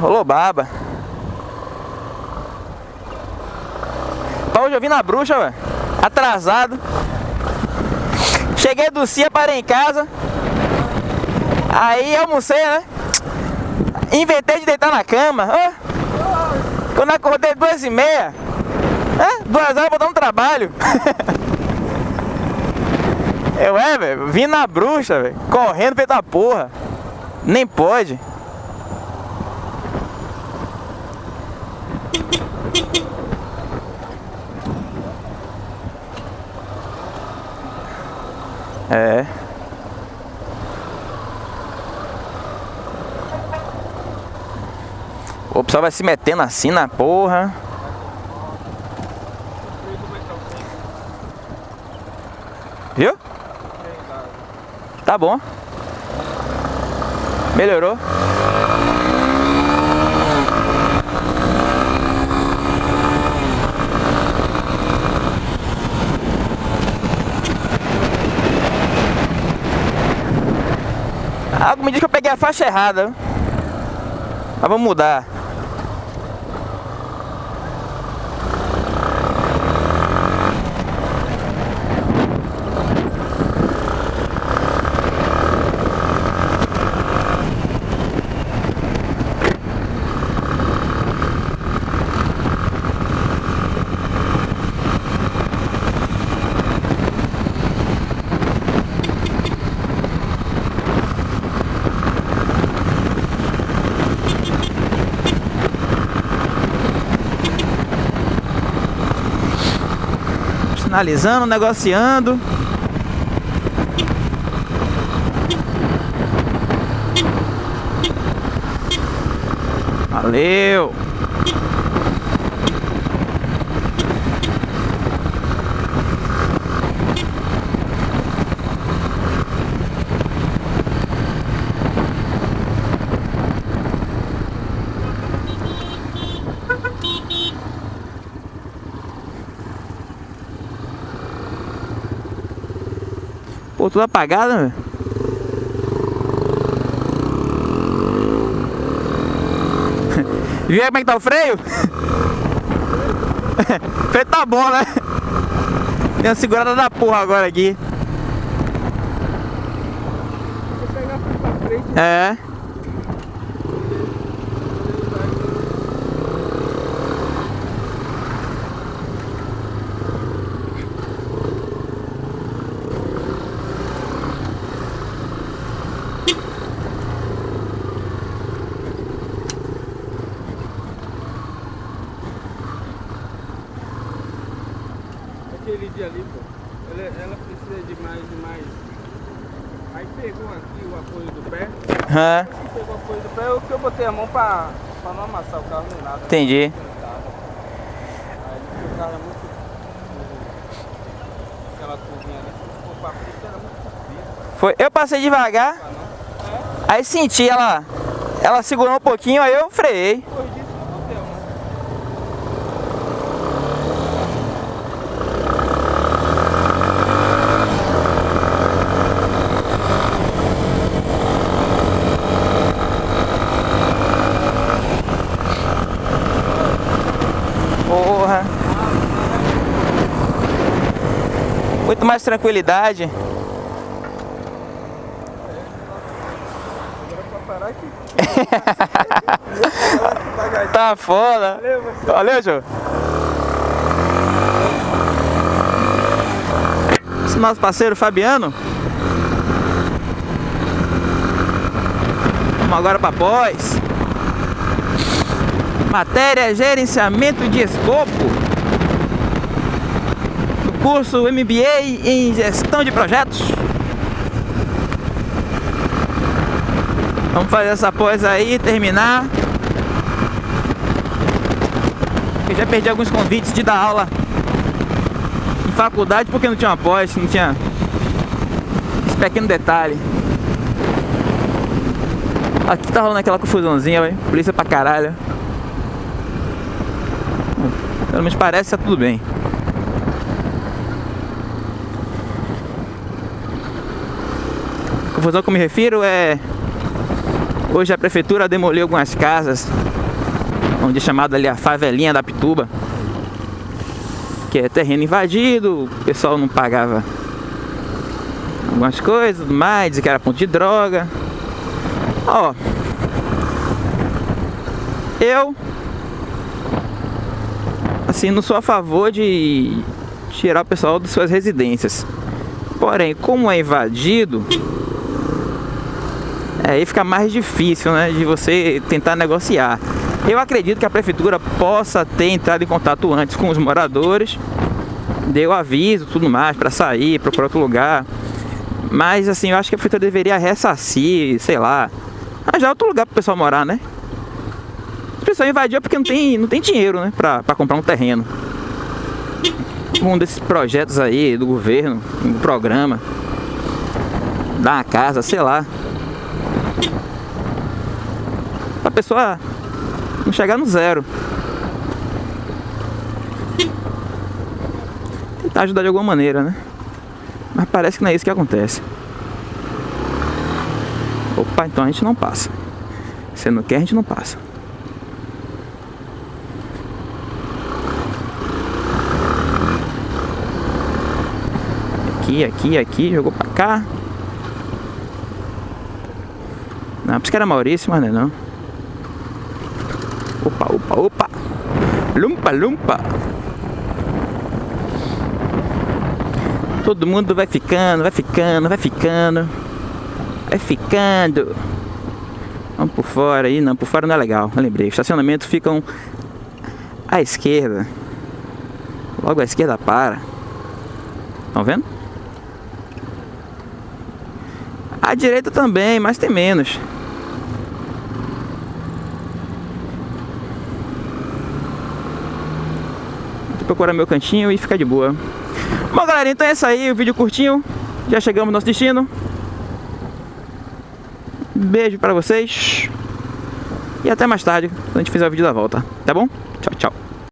Rolou baba. Pra hoje eu vim na bruxa, velho. Atrasado. Cheguei do CIA, parei em casa. Aí almocei, né? Inventei de deitar na cama. Ó. Quando acordei duas e meia. É, duas horas pra dar um trabalho. Eu é, velho, vim na bruxa, velho. Correndo feito a porra. Nem pode. É. O pessoal vai se metendo assim na porra. Viu? Tá bom. Melhorou. Algo me diz que eu peguei a faixa errada. Mas vamos mudar. Sinalizando, negociando. Valeu! Pô, tudo apagado, meu. Viu aí como é que tá o freio? o freio tá bom, né? Tem uma segurada da porra agora aqui. É. Aquele dia ali, pô, ela, ela precisa de mais e mais. Aí pegou aqui o apoio do pé. É. Aqui pegou o apoio do pé, o que eu botei a mão pra, pra não amassar o carro nem nada. né? Entendi. Aí o carro é muito. Aquela curvinha ali, for pra frente, era muito comprida. Foi. Eu passei devagar, aí senti ela. Ela segurou um pouquinho, aí eu freiei. Depois disso que eu botei a mão. Porra. Muito mais tranquilidade. Tá foda. Valeu. Valeu, Joe. Esse nosso parceiro Fabiano. Vamos agora para pós. Matéria Gerenciamento de Escopo. Curso MBA em Gestão de Projetos. Vamos fazer essa pós aí, terminar. Eu já perdi alguns convites de dar aula em faculdade porque não tinha pós, não tinha esse pequeno detalhe. Aqui tá rolando aquela confusãozinha. Polícia pra caralho. Pelo menos parece que tá tudo bem. Confusão que eu me refiro é Hoje a prefeitura demoliu algumas casas, onde é chamada ali a favelinha da Pituba, que é terreno invadido, o pessoal não pagava algumas coisas, mais, que era ponto de droga. Ó, eu assim não sou a favor de tirar o pessoal de suas residências. Porém, como é invadido, aí fica mais difícil, né, de você tentar negociar. Eu acredito que a prefeitura possa ter entrado em contato antes com os moradores, deu aviso, tudo mais, para sair, procurar outro lugar. Mas assim, eu acho que a prefeitura deveria ressarcir, sei lá, arranjar outro lugar para o pessoal morar, né? O pessoal invadiu porque não tem, não tem dinheiro, né, para comprar um terreno. Um desses projetos aí do governo, um programa, dar uma casa, sei lá. Pra pessoa não chegar no zero. Tentar ajudar de alguma maneira, né? Mas parece que não é isso que acontece. Opa, então a gente não passa. Se não quer, a gente não passa. Aqui, aqui, aqui, jogou pra cá. Não, por isso que era Maurício, mas não é não. Opa, opa, opa. Lumpa, lumpa. Todo mundo vai ficando, vai ficando, vai ficando. Vai ficando. Vamos por fora aí. Não, por fora não é legal. Eu lembrei. estacionamento ficam à esquerda. Logo à esquerda para. Estão vendo? À direita também, mas tem menos. Procurar meu cantinho e ficar de boa. Bom, galera, então é isso aí, o vídeo curtinho. Já chegamos no nosso destino. Beijo pra vocês. E até mais tarde, quando a gente fizer o vídeo da volta. Tá bom? Tchau, tchau.